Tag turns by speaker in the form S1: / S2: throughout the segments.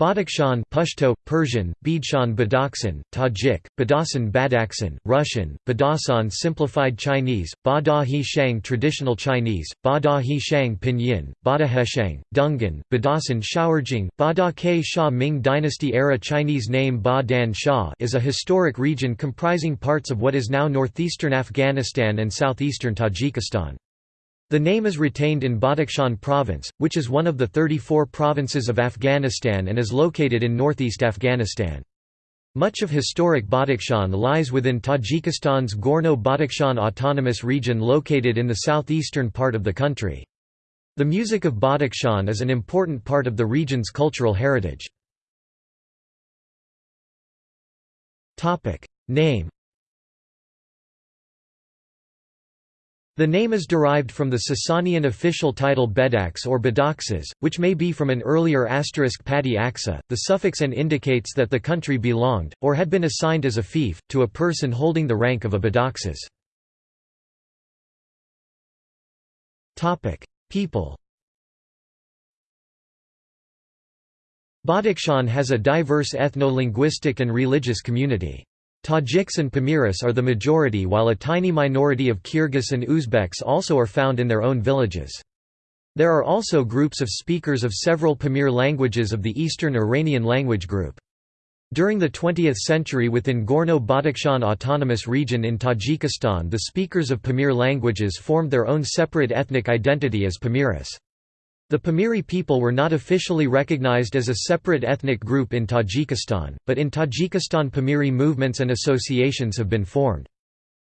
S1: Badakhshan Pashto, Persian, Bidshan Badakhsan, Tajik, Badasan Badakhsan, Russian, Badasan Simplified Chinese, Badahi Shang Traditional Chinese, Badahi Shang Pinyin, Badaheshang, Dungan, Badasan Shao'erjing, Bada Ke Shah Ming Dynasty era Chinese name Ba Dan is a historic region comprising parts of what is now northeastern Afghanistan and southeastern Tajikistan. The name is retained in Badakhshan province, which is one of the 34 provinces of Afghanistan and is located in northeast Afghanistan. Much of historic Badakhshan lies within Tajikistan's Gorno-Badakhshan Autonomous Region located in the southeastern part of the country. The music of Badakhshan is an important part of the region's cultural heritage. Name The name is derived from the Sasanian official title Bedax or Bedaxes, which may be from an earlier asterisk Padi Aksa. The suffix an indicates that the country belonged, or had been assigned as a fief, to a person holding the rank of a Bedaxes. People Badakhshan has a diverse ethno-linguistic and religious community. Tajiks and Pamiris are the majority while a tiny minority of Kyrgyz and Uzbeks also are found in their own villages. There are also groups of speakers of several Pamir languages of the Eastern Iranian language group. During the 20th century within Gorno-Badakhshan Autonomous Region in Tajikistan the speakers of Pamir languages formed their own separate ethnic identity as Pamiris. The Pamiri people were not officially recognized as a separate ethnic group in Tajikistan, but in Tajikistan Pamiri movements and associations have been formed.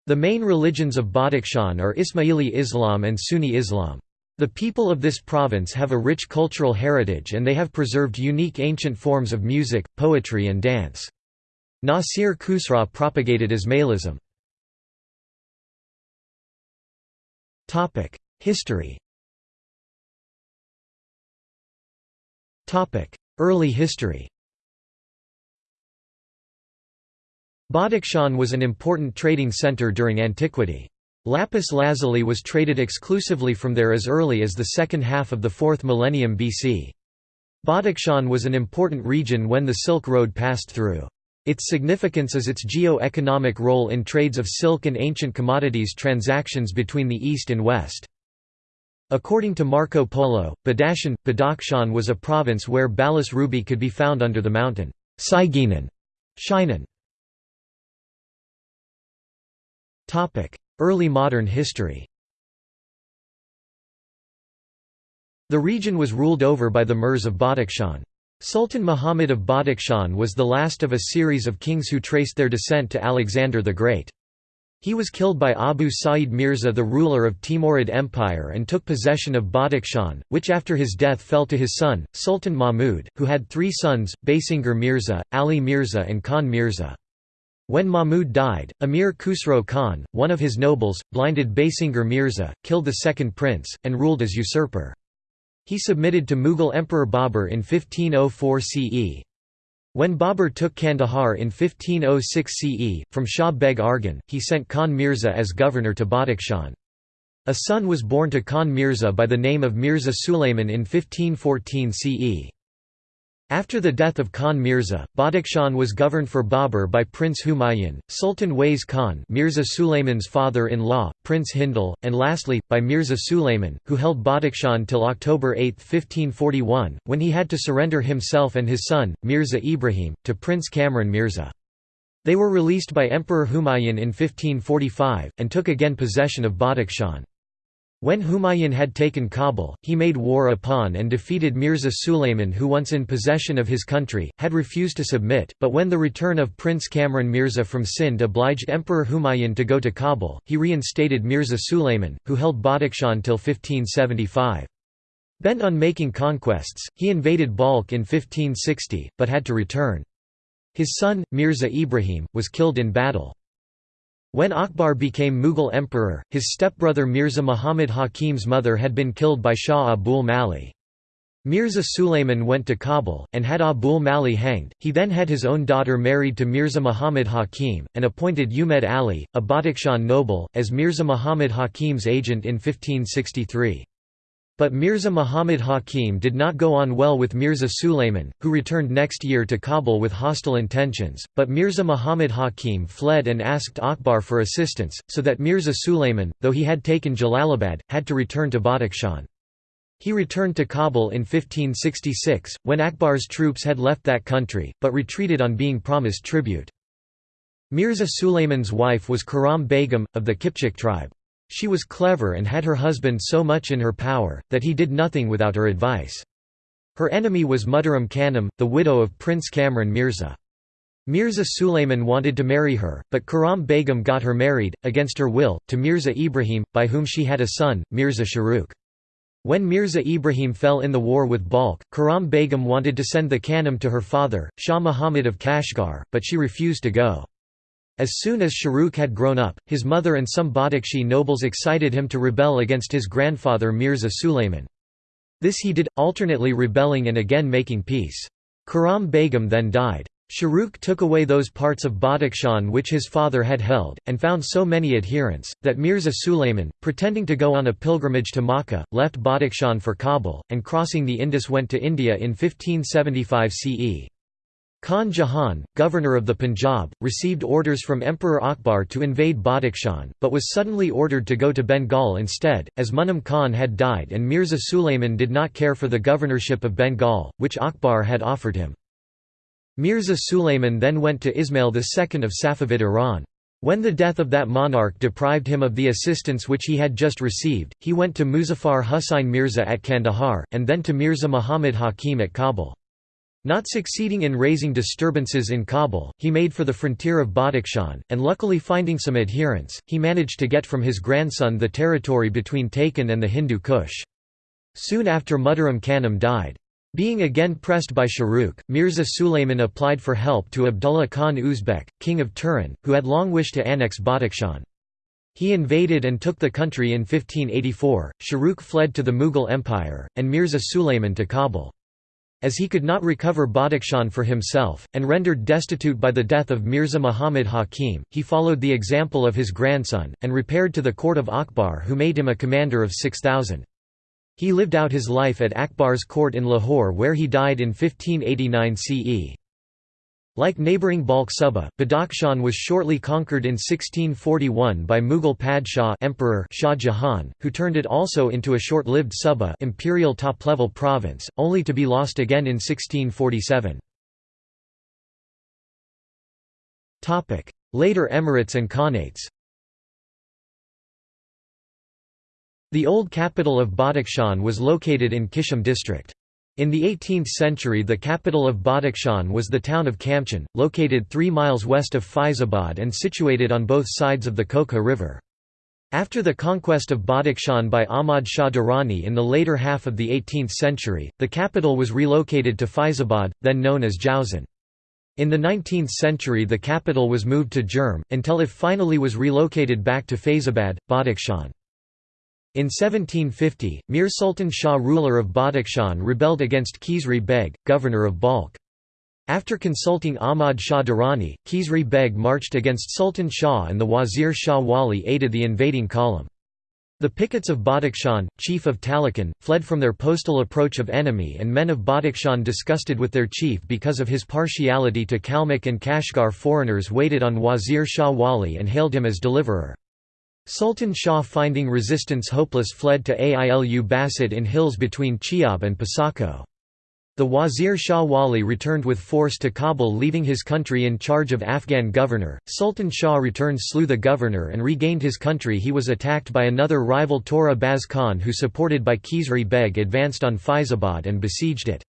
S1: The main religions of Badakhshan are Ismaili Islam and Sunni Islam. The people of this province have a rich cultural heritage and they have preserved unique ancient forms of music, poetry and dance. Nasir Khusraw propagated Ismailism. History Early history Badakhshan was an important trading center during antiquity. Lapis lazuli was traded exclusively from there as early as the second half of the 4th millennium BC. Badakhshan was an important region when the Silk Road passed through. Its significance is its geo-economic role in trades of silk and ancient commodities transactions between the East and West. According to Marco Polo, Badashan, Badakhshan was a province where Balas ruby could be found under the mountain Saiginan, Shinan. Early modern history The region was ruled over by the Mirs of Badakhshan. Sultan Muhammad of Badakhshan was the last of a series of kings who traced their descent to Alexander the Great. He was killed by Abu Sa'id Mirza the ruler of Timurid Empire and took possession of Badakhshan, which after his death fell to his son, Sultan Mahmud, who had three sons, Basinger Mirza, Ali Mirza and Khan Mirza. When Mahmud died, Amir Khusro Khan, one of his nobles, blinded Basinger Mirza, killed the second prince, and ruled as usurper. He submitted to Mughal Emperor Babur in 1504 CE. When Babur took Kandahar in 1506 CE, from Shah Beg Argan, he sent Khan Mirza as governor to Badakhshan. A son was born to Khan Mirza by the name of Mirza Sulayman in 1514 CE. After the death of Khan Mirza, Badakhshan was governed for Babur by Prince Humayun, Sultan Wais Khan Mirza Sulayman's father-in-law, Prince Hindal, and lastly, by Mirza Sulayman, who held Badakhshan till October 8, 1541, when he had to surrender himself and his son, Mirza Ibrahim, to Prince Kamran Mirza. They were released by Emperor Humayun in 1545, and took again possession of Badakhshan. When Humayun had taken Kabul, he made war upon and defeated Mirza Sulayman who once in possession of his country, had refused to submit, but when the return of Prince Kamran Mirza from Sind obliged Emperor Humayun to go to Kabul, he reinstated Mirza Sulayman, who held Badakhshan till 1575. Bent on making conquests, he invaded Balkh in 1560, but had to return. His son, Mirza Ibrahim, was killed in battle. When Akbar became Mughal emperor, his stepbrother Mirza Muhammad Hakim's mother had been killed by Shah Abul Mali. Mirza Sulayman went to Kabul, and had Abul Mali hanged. He then had his own daughter married to Mirza Muhammad Hakim, and appointed Umed Ali, a Badakhshan noble, as Mirza Muhammad Hakim's agent in 1563. But Mirza Muhammad Hakim did not go on well with Mirza Sulayman, who returned next year to Kabul with hostile intentions, but Mirza Muhammad Hakim fled and asked Akbar for assistance, so that Mirza Sulayman, though he had taken Jalalabad, had to return to Badakhshan. He returned to Kabul in 1566, when Akbar's troops had left that country, but retreated on being promised tribute. Mirza Sulayman's wife was Karam Begum, of the Kipchak tribe. She was clever and had her husband so much in her power, that he did nothing without her advice. Her enemy was Muhtaram Khanum, the widow of Prince Kamran Mirza. Mirza Sulayman wanted to marry her, but Karam Begum got her married, against her will, to Mirza Ibrahim, by whom she had a son, Mirza Shahrukh. When Mirza Ibrahim fell in the war with Balkh, Karam Begum wanted to send the Khanum to her father, Shah Muhammad of Kashgar, but she refused to go. As soon as Shahrukh had grown up, his mother and some Badakhshi nobles excited him to rebel against his grandfather Mirza Sulayman. This he did, alternately rebelling and again making peace. Karam Begum then died. Shahrukh took away those parts of Badakhshan which his father had held, and found so many adherents, that Mirza Sulayman, pretending to go on a pilgrimage to Makkah, left Badakhshan for Kabul, and crossing the Indus went to India in 1575 CE. Khan Jahan, governor of the Punjab, received orders from Emperor Akbar to invade Badakhshan, but was suddenly ordered to go to Bengal instead, as Munam Khan had died and Mirza Sulayman did not care for the governorship of Bengal, which Akbar had offered him. Mirza Sulayman then went to Ismail II of Safavid Iran. When the death of that monarch deprived him of the assistance which he had just received, he went to Muzaffar Husain Mirza at Kandahar, and then to Mirza Muhammad Hakim at Kabul. Not succeeding in raising disturbances in Kabul, he made for the frontier of Badakhshan, and luckily finding some adherents, he managed to get from his grandson the territory between Taken and the Hindu Kush. Soon after Muhtaram Khanum died. Being again pressed by Shahrukh, Mirza Sulayman applied for help to Abdullah Khan Uzbek, king of Turan, who had long wished to annex Badakhshan. He invaded and took the country in 1584, Shahrukh fled to the Mughal Empire, and Mirza Sulayman to Kabul. As he could not recover Badakhshan for himself, and rendered destitute by the death of Mirza Muhammad Hakim, he followed the example of his grandson, and repaired to the court of Akbar who made him a commander of 6,000. He lived out his life at Akbar's court in Lahore where he died in 1589 CE. Like neighbouring Balkh Suba, Badakhshan was shortly conquered in 1641 by Mughal Padshah Emperor Shah Jahan, who turned it also into a short-lived Suba imperial top-level province, only to be lost again in 1647. Later emirates and khanates The old capital of Badakhshan was located in Kishim district. In the 18th century the capital of Badakhshan was the town of Kamchan, located 3 miles west of Faizabad and situated on both sides of the Kokha River. After the conquest of Badakhshan by Ahmad Shah Durrani in the later half of the 18th century, the capital was relocated to Faizabad, then known as Jausan. In the 19th century the capital was moved to Jurm, until it finally was relocated back to Faizabad, Badakhshan. In 1750, Mir Sultan Shah ruler of Badakhshan rebelled against Khizri Beg, governor of Balkh. After consulting Ahmad Shah Durrani, Khizri Beg marched against Sultan Shah and the Wazir Shah Wali aided the invading column. The Pickets of Badakhshan, chief of Taloqan, fled from their postal approach of enemy and men of Badakhshan disgusted with their chief because of his partiality to Kalmyk and Kashgar foreigners waited on Wazir Shah Wali and hailed him as deliverer. Sultan Shah finding resistance hopeless fled to Ailu Basid in hills between Chiab and Pasako. The Wazir Shah Wali returned with force to Kabul leaving his country in charge of Afghan governor. Sultan Shah returned slew the governor and regained his country he was attacked by another rival Tora Baz Khan who supported by Khizri Beg advanced on Faizabad and besieged it.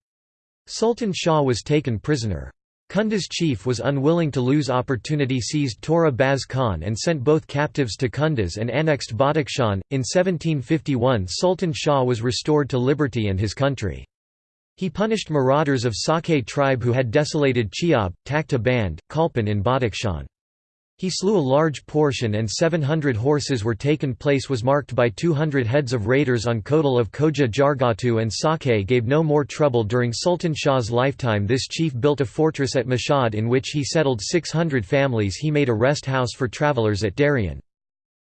S1: Sultan Shah was taken prisoner. Kunda's chief was unwilling to lose opportunity seized Tora Baz Khan and sent both captives to Kunduz and annexed Badakhshan. In 1751 Sultan Shah was restored to liberty and his country. He punished marauders of Sake tribe who had desolated Chiab, Takhta Band, Kalpan in Badakhshan. He slew a large portion and 700 horses were taken place was marked by 200 heads of raiders on Kotal of Koja Jargatu and Sake gave no more trouble during Sultan Shah's lifetime this chief built a fortress at Mashhad in which he settled 600 families he made a rest house for travellers at Darien.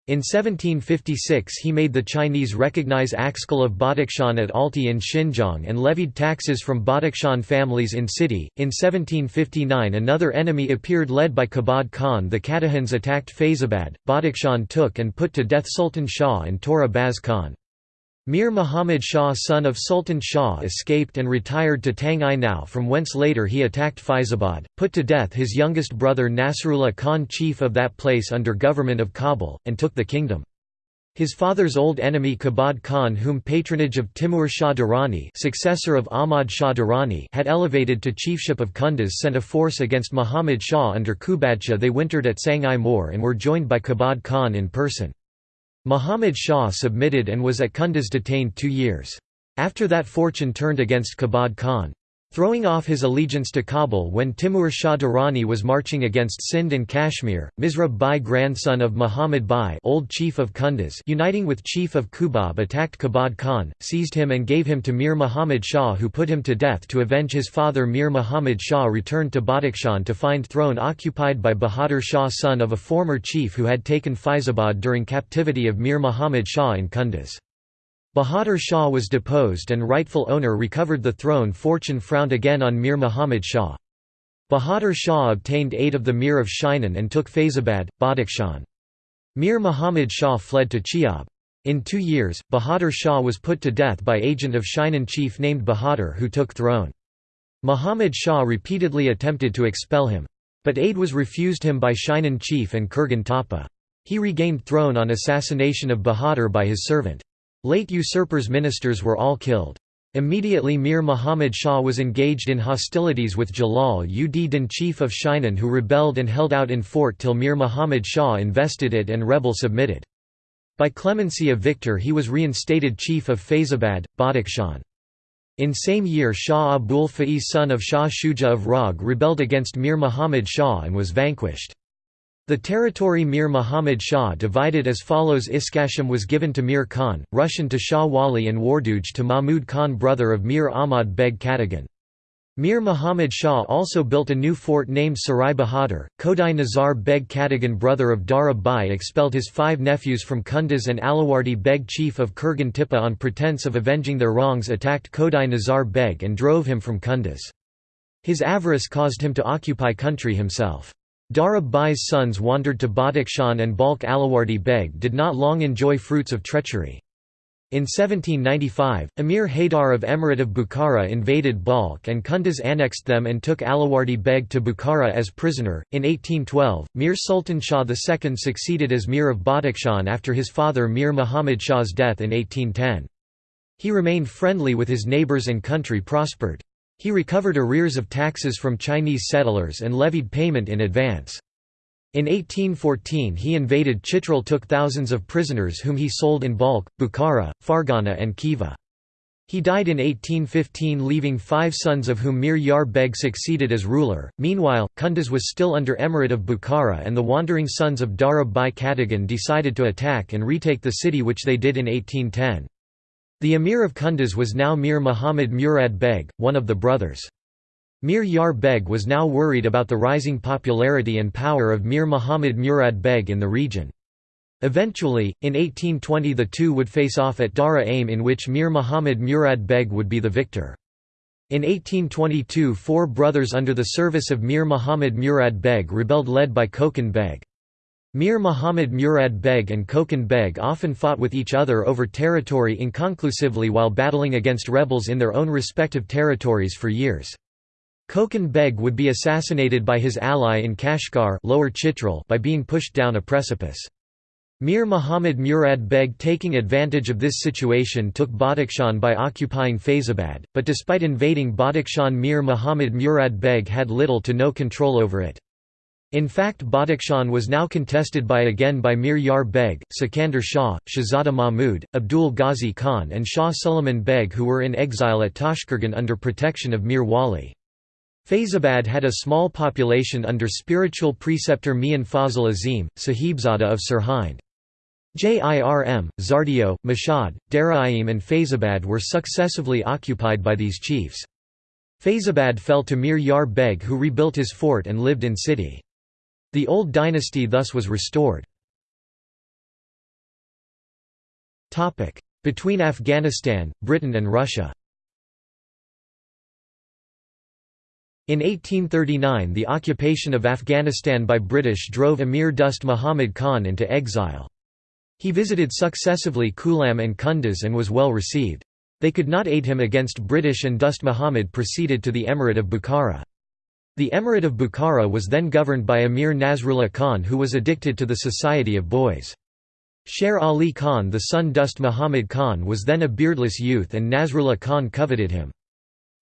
S1: In 1756 he made the Chinese recognize Axkal of Badakhshan at Altai in Xinjiang and levied taxes from Badakhshan families in city. In 1759 another enemy appeared led by Kabad Khan the Katahans attacked Faizabad, Badakhshan took and put to death Sultan Shah and Tora Baz Khan. Mir Muhammad Shah son of Sultan Shah escaped and retired to Tang Now from whence later he attacked Faizabad, put to death his youngest brother Nasrullah Khan chief of that place under government of Kabul, and took the kingdom. His father's old enemy Kabad Khan whom patronage of Timur Shah Durrani successor of Ahmad Shah Durrani had elevated to chiefship of Kunduz sent a force against Muhammad Shah under Kubadsha they wintered at Sang'ai Moor and were joined by Kabad Khan in person. Muhammad Shah submitted and was at Kunduz detained two years. After that fortune turned against Kabad Khan. Throwing off his allegiance to Kabul when Timur Shah Durrani was marching against Sindh and Kashmir, Misrab Bai grandson of Muhammad Bai old chief of Kunduz uniting with chief of Kubab attacked Kabad Khan, seized him and gave him to Mir Muhammad Shah who put him to death to avenge his father Mir Muhammad Shah returned to Badakhshan to find throne occupied by Bahadur Shah son of a former chief who had taken Faizabad during captivity of Mir Muhammad Shah in Kunduz. Bahadur Shah was deposed and rightful owner recovered the throne fortune frowned again on Mir Muhammad Shah. Bahadur Shah obtained aid of the Mir of Shinan and took Faizabad, Badakhshan. Mir Muhammad Shah fled to Chiab. In two years, Bahadur Shah was put to death by agent of Shinan chief named Bahadur who took throne. Muhammad Shah repeatedly attempted to expel him. But aid was refused him by Shinan chief and Kurgan Tapa. He regained throne on assassination of Bahadur by his servant. Late usurpers' ministers were all killed. Immediately Mir Muhammad Shah was engaged in hostilities with Jalal ud Din chief of Shinan who rebelled and held out in fort till Mir Muhammad Shah invested it and rebel submitted. By clemency of victor he was reinstated chief of Faizabad, Badakhshan. In same year Shah Abul Faiz son of Shah Shuja of Rag rebelled against Mir Muhammad Shah and was vanquished. The territory Mir Muhammad Shah divided as follows Iskasham was given to Mir Khan, Rushan to Shah Wali and Warduj to Mahmud Khan brother of Mir Ahmad Beg Katagan. Mir Muhammad Shah also built a new fort named Sarai Bahadur. Kodai Nazar Beg Katagan brother of Dara Bai expelled his five nephews from Kunduz and Alawardi Beg chief of Kurgan Tippa on pretence of avenging their wrongs attacked Kodai Nazar Beg and drove him from Kunduz. His avarice caused him to occupy country himself. Darab Bai's sons wandered to Badakhshan and Balkh Alawardi Beg did not long enjoy fruits of treachery. In 1795, Emir Haydar of Emirate of Bukhara invaded Balkh and Kunduz annexed them and took Alawardi Beg to Bukhara as prisoner. In 1812, Mir Sultan Shah II succeeded as Mir of Badakhshan after his father Mir Muhammad Shah's death in 1810. He remained friendly with his neighbours and country prospered. He recovered arrears of taxes from Chinese settlers and levied payment in advance. In 1814 he invaded Chitral took thousands of prisoners whom he sold in bulk, Bukhara, Fergana and Khiva. He died in 1815 leaving five sons of whom Mir Yar Beg succeeded as ruler. Meanwhile, Kunduz was still under emirate of Bukhara and the wandering sons of Darab Bai Katagan decided to attack and retake the city which they did in 1810. The emir of Kunduz was now Mir Muhammad Murad Beg, one of the brothers. Mir Yar Beg was now worried about the rising popularity and power of Mir Muhammad Murad Beg in the region. Eventually, in 1820 the two would face off at Dara Aim in which Mir Muhammad Murad Beg would be the victor. In 1822 four brothers under the service of Mir Muhammad Murad Beg rebelled led by Kokan Beg. Mir Muhammad Murad Beg and Kokan Beg often fought with each other over territory inconclusively while battling against rebels in their own respective territories for years. Kokan Beg would be assassinated by his ally in Kashgar Lower Chitral by being pushed down a precipice. Mir Muhammad Murad Beg taking advantage of this situation took Badakhshan by occupying Faizabad, but despite invading Badakhshan Mir Muhammad Murad Beg had little to no control over it. In fact Badakhshan was now contested by again by Mir Yar Beg, Sikandar Shah, Shahzada Mahmud, Abdul Ghazi Khan and Shah Suleiman Beg who were in exile at Tashkurgan under protection of Mir Wali. Faizabad had a small population under spiritual preceptor Mian Fazl Azim, Sahibzada of Sirhind. Jirm, Zardio, Mashhad, Daraim and Faizabad were successively occupied by these chiefs. Faizabad fell to Mir Yar Beg who rebuilt his fort and lived in city. The old dynasty thus was restored. Between Afghanistan, Britain and Russia In 1839 the occupation of Afghanistan by British drove Emir Dost Muhammad Khan into exile. He visited successively Kulam and Kunduz and was well received. They could not aid him against British and Dost Muhammad proceeded to the Emirate of Bukhara. The Emirate of Bukhara was then governed by Emir Nasrullah Khan who was addicted to the society of boys. Sher Ali Khan the son Dost Muhammad Khan was then a beardless youth and Nasrullah Khan coveted him.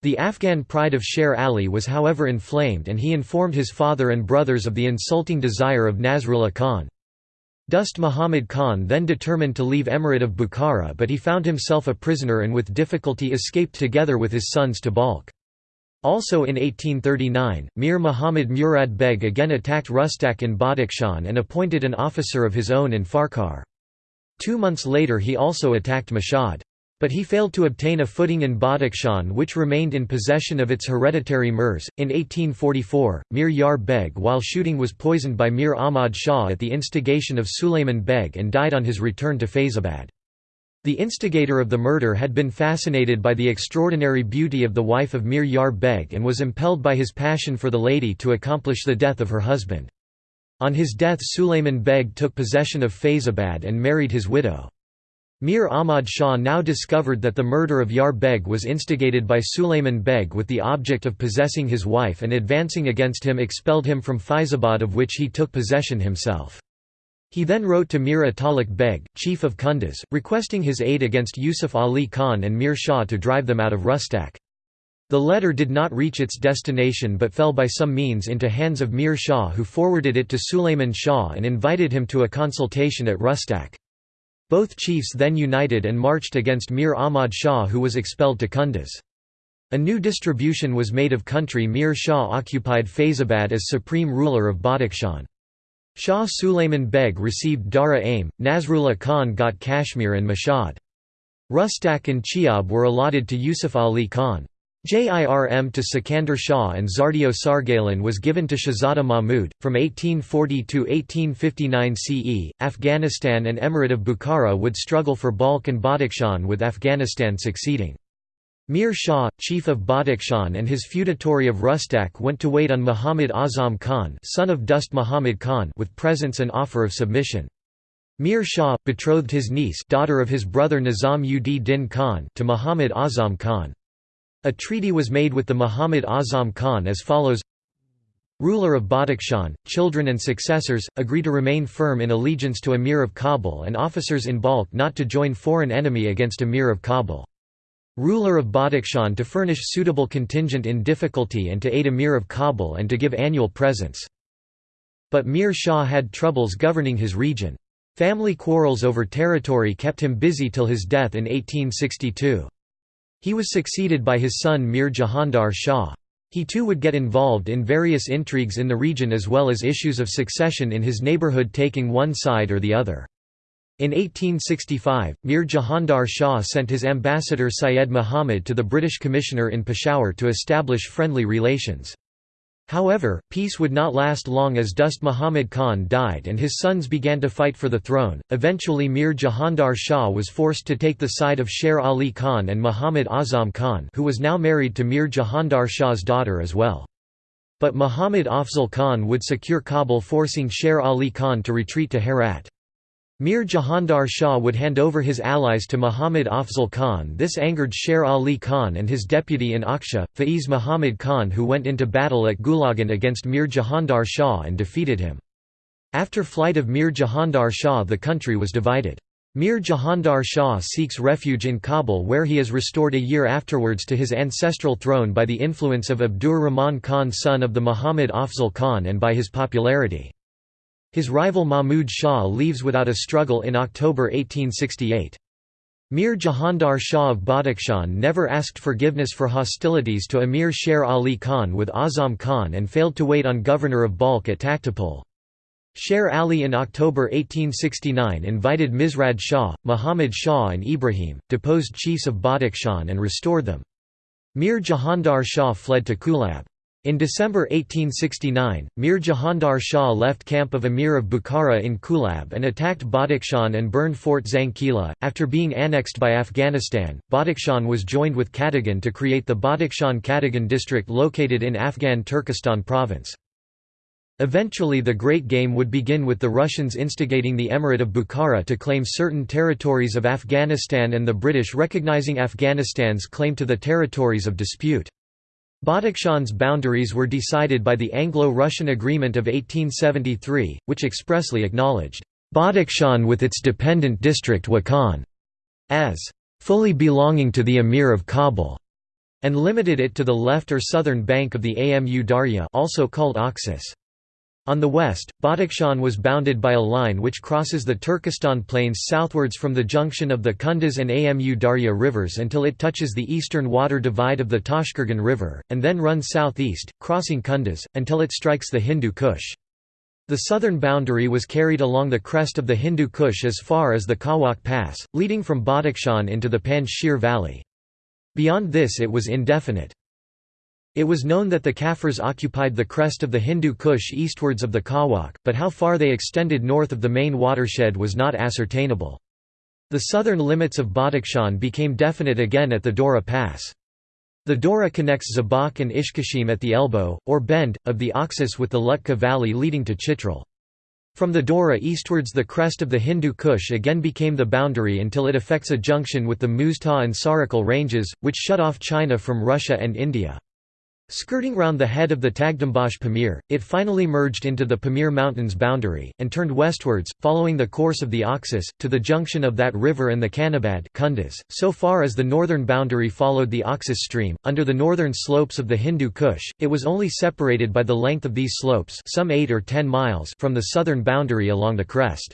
S1: The Afghan pride of Sher Ali was however inflamed and he informed his father and brothers of the insulting desire of Nasrullah Khan. Dost Muhammad Khan then determined to leave Emirate of Bukhara but he found himself a prisoner and with difficulty escaped together with his sons to Balkh. Also in 1839, Mir Muhammad Murad Beg again attacked Rustak in Badakhshan and appointed an officer of his own in Farkar. Two months later he also attacked Mashhad. But he failed to obtain a footing in Badakhshan which remained in possession of its hereditary Mirs. In 1844, Mir Yar Beg while shooting was poisoned by Mir Ahmad Shah at the instigation of Sulayman Beg and died on his return to Faizabad. The instigator of the murder had been fascinated by the extraordinary beauty of the wife of Mir Yar Beg and was impelled by his passion for the lady to accomplish the death of her husband. On his death Sulayman Beg took possession of Faizabad and married his widow. Mir Ahmad Shah now discovered that the murder of Yar Beg was instigated by Sulayman Beg with the object of possessing his wife and advancing against him expelled him from Faizabad of which he took possession himself. He then wrote to Mir Atalik Beg, chief of Kunduz, requesting his aid against Yusuf Ali Khan and Mir Shah to drive them out of Rustak. The letter did not reach its destination but fell by some means into hands of Mir Shah who forwarded it to Sulayman Shah and invited him to a consultation at Rustak. Both chiefs then united and marched against Mir Ahmad Shah who was expelled to Kunduz. A new distribution was made of country Mir Shah occupied Faizabad as supreme ruler of Badakhshan. Shah Sulayman Beg received Dara Aim, Nasrullah Khan got Kashmir and Mashhad. Rustak and Chiab were allotted to Yusuf Ali Khan. JIRM to Sikandar Shah and Zardio Sargalan was given to Shahzada Mahmud. From 1840 to 1859 CE, Afghanistan and Emirate of Bukhara would struggle for Balkh and Badakhshan with Afghanistan succeeding. Mir Shah, chief of Badakhshan and his feudatory of Rustak went to wait on Muhammad Azam Khan, son of Dost Muhammad Khan with presents and offer of submission. Mir Shah, betrothed his niece daughter of his brother Nizam ud Din Khan to Muhammad Azam Khan. A treaty was made with the Muhammad Azam Khan as follows Ruler of Badakhshan, children and successors, agree to remain firm in allegiance to Emir of Kabul and officers in Balkh not to join foreign enemy against Emir of Kabul. Ruler of Badakhshan to furnish suitable contingent in difficulty and to aid Emir of Kabul and to give annual presents. But Mir Shah had troubles governing his region. Family quarrels over territory kept him busy till his death in 1862. He was succeeded by his son Mir Jahandar Shah. He too would get involved in various intrigues in the region as well as issues of succession in his neighbourhood taking one side or the other. In 1865, Mir Jahandar Shah sent his ambassador Syed Muhammad to the British commissioner in Peshawar to establish friendly relations. However, peace would not last long as Dost Muhammad Khan died and his sons began to fight for the throne. Eventually, Mir Jahandar Shah was forced to take the side of Sher Ali Khan and Muhammad Azam Khan, who was now married to Mir Jahandar Shah's daughter as well. But Muhammad Afzal Khan would secure Kabul, forcing Sher Ali Khan to retreat to Herat. Mir Jahandar Shah would hand over his allies to Muhammad Afzal Khan this angered Sher Ali Khan and his deputy in Aksha, Faiz Muhammad Khan who went into battle at Gulagan against Mir Jahandar Shah and defeated him. After flight of Mir Jahandar Shah the country was divided. Mir Jahandar Shah seeks refuge in Kabul where he is restored a year afterwards to his ancestral throne by the influence of Abdur Rahman Khan son of the Muhammad Afzal Khan and by his popularity. His rival Mahmud Shah leaves without a struggle in October 1868. Mir Jahandar Shah of Badakhshan never asked forgiveness for hostilities to Emir Sher Ali Khan with Azam Khan and failed to wait on governor of Balkh at Takhtapul. Sher Ali in October 1869 invited Mizrad Shah, Muhammad Shah and Ibrahim, deposed chiefs of Badakhshan and restored them. Mir Jahandar Shah fled to Kulab. In December 1869, Mir Jahandar Shah left camp of Emir of Bukhara in Kulab and attacked Badakhshan and burned Fort Zangkila. After being annexed by Afghanistan, Badakhshan was joined with Katagan to create the Badakhshan Katagan district located in Afghan Turkestan province. Eventually the Great Game would begin with the Russians instigating the Emirate of Bukhara to claim certain territories of Afghanistan and the British recognizing Afghanistan's claim to the territories of dispute. Badakhshan's boundaries were decided by the Anglo-Russian Agreement of 1873, which expressly acknowledged Badakhshan with its dependent district Wakhan as fully belonging to the Emir of Kabul, and limited it to the left or southern bank of the Amu Darya also called Oxus. On the west, Badakhshan was bounded by a line which crosses the Turkestan plains southwards from the junction of the Kunduz and Amu Darya rivers until it touches the eastern water divide of the Tashkurgan River, and then runs southeast, crossing Kunduz, until it strikes the Hindu Kush. The southern boundary was carried along the crest of the Hindu Kush as far as the Kawak Pass, leading from Badakhshan into the Panjshir Valley. Beyond this it was indefinite. It was known that the Kafirs occupied the crest of the Hindu Kush eastwards of the Kawak, but how far they extended north of the main watershed was not ascertainable. The southern limits of Badakhshan became definite again at the Dora Pass. The Dora connects Zabak and Ishkashim at the elbow, or bend, of the Oxus with the Lutka Valley leading to Chitral. From the Dora eastwards the crest of the Hindu Kush again became the boundary until it affects a junction with the Muztagh and Sarakal ranges, which shut off China from Russia and India. Skirting round the head of the Tagdambash Pamir, it finally merged into the Pamir Mountains boundary, and turned westwards, following the course of the Oxus, to the junction of that river and the Kanabad Kunduz. So far as the northern boundary followed the Oxus stream, under the northern slopes of the Hindu Kush, it was only separated by the length of these slopes some 8 or 10 miles from the southern boundary along the crest.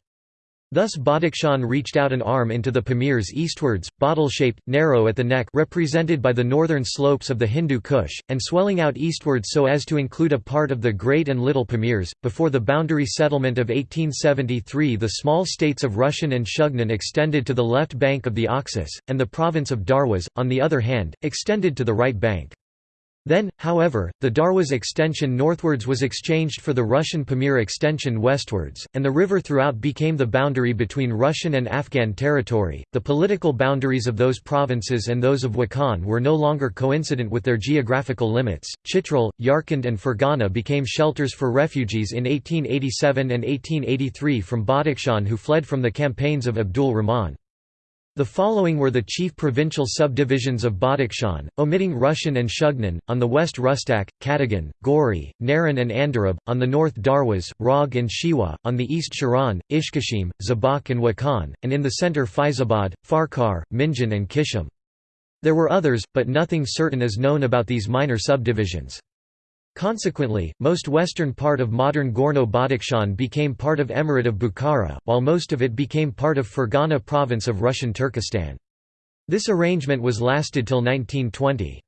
S1: Thus Badakhshan reached out an arm into the Pamirs eastwards, bottle-shaped, narrow at the neck represented by the northern slopes of the Hindu Kush, and swelling out eastwards so as to include a part of the Great and Little Pamirs. Before the boundary settlement of 1873 the small states of Rushen and Shugnan extended to the left bank of the Oxus, and the province of Darwas, on the other hand, extended to the right bank. Then, however, the Darwas extension northwards was exchanged for the Russian Pamir extension westwards, and the river throughout became the boundary between Russian and Afghan territory. The political boundaries of those provinces and those of Wakhan were no longer coincident with their geographical limits. Chitral, Yarkand, and Fergana became shelters for refugees in 1887 and 1883 from Badakhshan who fled from the campaigns of Abdul Rahman. The following were the chief provincial subdivisions of Badakhshan, omitting Russian and Shugnan, on the west Rustak, Katagan, Gori, Naran and Andarab, on the north Darwas, Rog and Shiwa, on the east Shiran, Ishkashim, Zabak and Wakhan, and in the centre Faizabad, Farkar, Minjan and Kishim. There were others, but nothing certain is known about these minor subdivisions. Consequently, most western part of modern Gorno-Badakhshan became part of Emirate of Bukhara, while most of it became part of Fergana province of Russian Turkestan. This arrangement was lasted till 1920.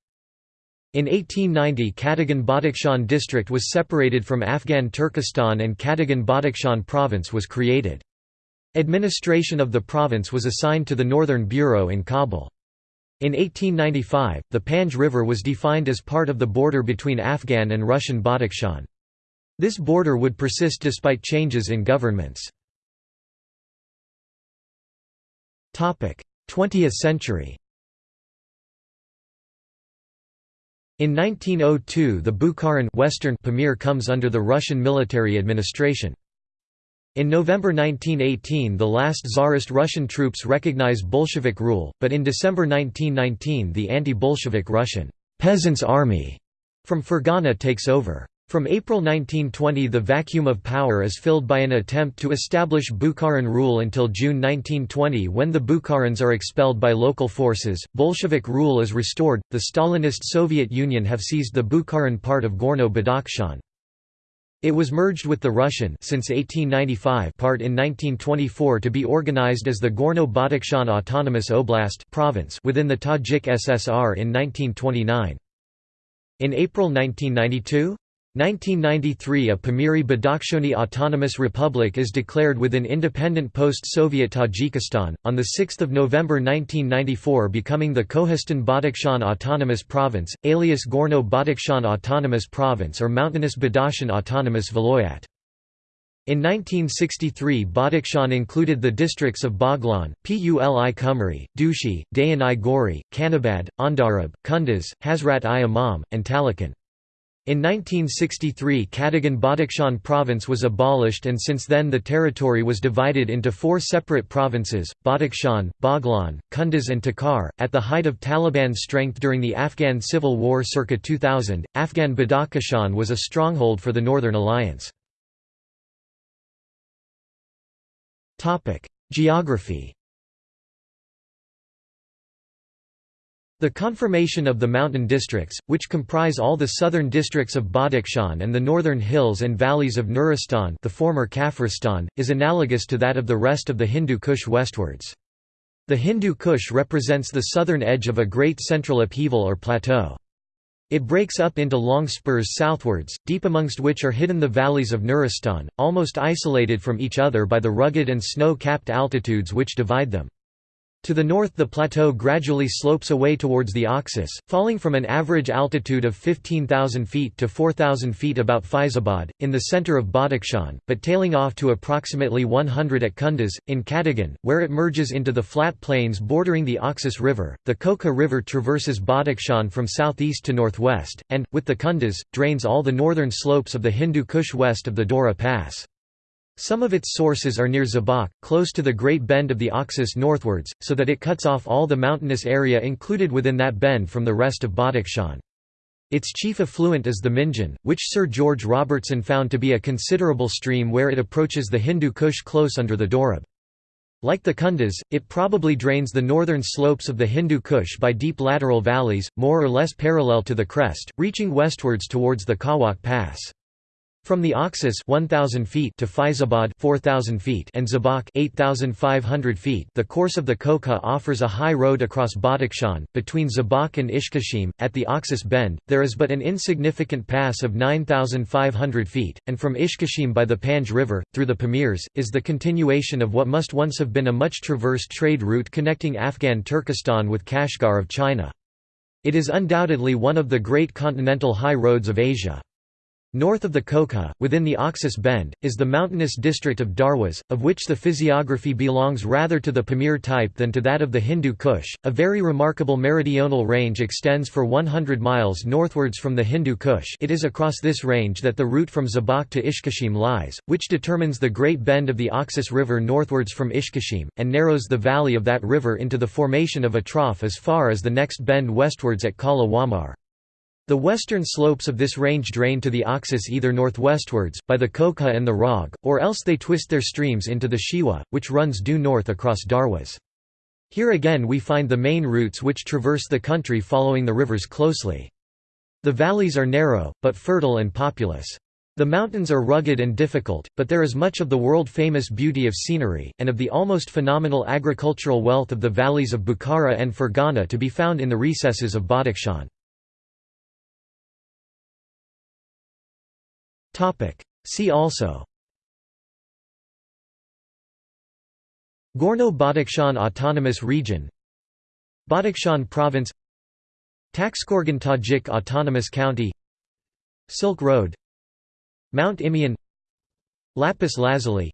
S1: In 1890 Katagan Badakhshan district was separated from Afghan Turkestan and Katagan Badakhshan province was created. Administration of the province was assigned to the Northern Bureau in Kabul. In 1895, the Panj River was defined as part of the border between Afghan and Russian Badakhshan. This border would persist despite changes in governments. 20th century In 1902 the Bukharan Western Pamir comes under the Russian military administration. In November 1918 the last Tsarist Russian troops recognize Bolshevik rule, but in December 1919 the anti-Bolshevik Russian «Peasants' Army» from Fergana takes over. From April 1920 the vacuum of power is filled by an attempt to establish Bukharan rule until June 1920 when the Bukharans are expelled by local forces, Bolshevik rule is restored, the Stalinist Soviet Union have seized the Bukharan part of Gorno-Badakhshan. It was merged with the Russian since 1895 part in 1924 to be organized as the Gorno-Badakhshan Autonomous Oblast province within the Tajik SSR in 1929. In April 1992? 1993 A Pamiri Badakhshani Autonomous Republic is declared within independent post-Soviet Tajikistan, on 6 November 1994 becoming the Kohistan Badakhshan Autonomous Province, alias Gorno Badakhshan Autonomous Province or Mountainous Badakhshan Autonomous Vilayat. In 1963 Badakhshan included the districts of Baghlan, Puli Kumari, Dushi, Dayan-i Gori, Kanabad, Andarab, Kunduz, Hazrat-i Imam, and Taloqan. In 1963 Katagan Badakhshan province was abolished and since then the territory was divided into four separate provinces, Badakhshan, Baghlan, Kunduz and Takhar. At the height of Taliban's strength during the Afghan Civil War circa 2000, Afghan Badakhshan was a stronghold for the Northern Alliance. Geography The conformation of the mountain districts, which comprise all the southern districts of Badakhshan and the northern hills and valleys of Nuristan the former Kafiristan, is analogous to that of the rest of the Hindu Kush westwards. The Hindu Kush represents the southern edge of a great central upheaval or plateau. It breaks up into long spurs southwards, deep amongst which are hidden the valleys of Nuristan, almost isolated from each other by the rugged and snow-capped altitudes which divide them. To the north the plateau gradually slopes away towards the Oxus, falling from an average altitude of 15,000 feet to 4,000 feet about Faizabad, in the center of Badakhshan, but tailing off to approximately 100 at Kunduz, in Katagan, where it merges into the flat plains bordering the Oxus River. The Kokha River traverses Badakhshan from southeast to northwest, and, with the Kunduz, drains all the northern slopes of the Hindu Kush west of the Dora Pass. Some of its sources are near Zabak, close to the Great Bend of the Oxus northwards, so that it cuts off all the mountainous area included within that bend from the rest of Badakhshan. Its chief affluent is the Minjan, which Sir George Robertson found to be a considerable stream where it approaches the Hindu Kush close under the Dorab. Like the Kunduz, it probably drains the northern slopes of the Hindu Kush by deep lateral valleys, more or less parallel to the crest, reaching westwards towards the Kawak Pass. From the Oxus 1000 feet to Faizabad 4000 feet and Zabak 8500 feet the course of the Kokha offers a high road across Badakhshan between Zabak and Ishkashim at the Oxus bend there is but an insignificant pass of 9500 feet and from Ishkashim by the Panj river through the Pamirs is the continuation of what must once have been a much traversed trade route connecting Afghan Turkestan with Kashgar of China. It is undoubtedly one of the great continental high roads of Asia. North of the Kokha, within the Oxus Bend, is the mountainous district of Darwas, of which the physiography belongs rather to the Pamir type than to that of the Hindu Kush. A very remarkable meridional range extends for 100 miles northwards from the Hindu Kush. It is across this range that the route from Zabak to Ishkashim lies, which determines the great bend of the Oxus River northwards from Ishkashim, and narrows the valley of that river into the formation of a trough as far as the next bend westwards at Kala Wamar. The western slopes of this range drain to the Oxus either northwestwards, by the Kokha and the Rog, or else they twist their streams into the Shiwa, which runs due north across Darwas. Here again we find the main routes which traverse the country following the rivers closely. The valleys are narrow, but fertile and populous. The mountains are rugged and difficult, but there is much of the world-famous beauty of scenery, and of the almost phenomenal agricultural wealth of the valleys of Bukhara and Fergana to be found in the recesses of Badakhshan. See also. Gorno-Badakhshan Autonomous Region. Badakhshan Province. Taxkorgan Tajik Autonomous County. Silk Road. Mount Imeon Lapis Lazuli.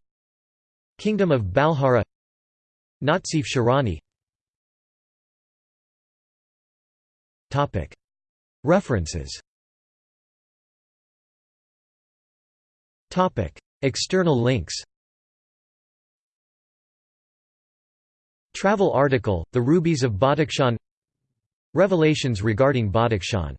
S1: Kingdom of Balhara. Natsif Sharani References External links Travel article, The Rubies of Badakhshan Revelations regarding Badakhshan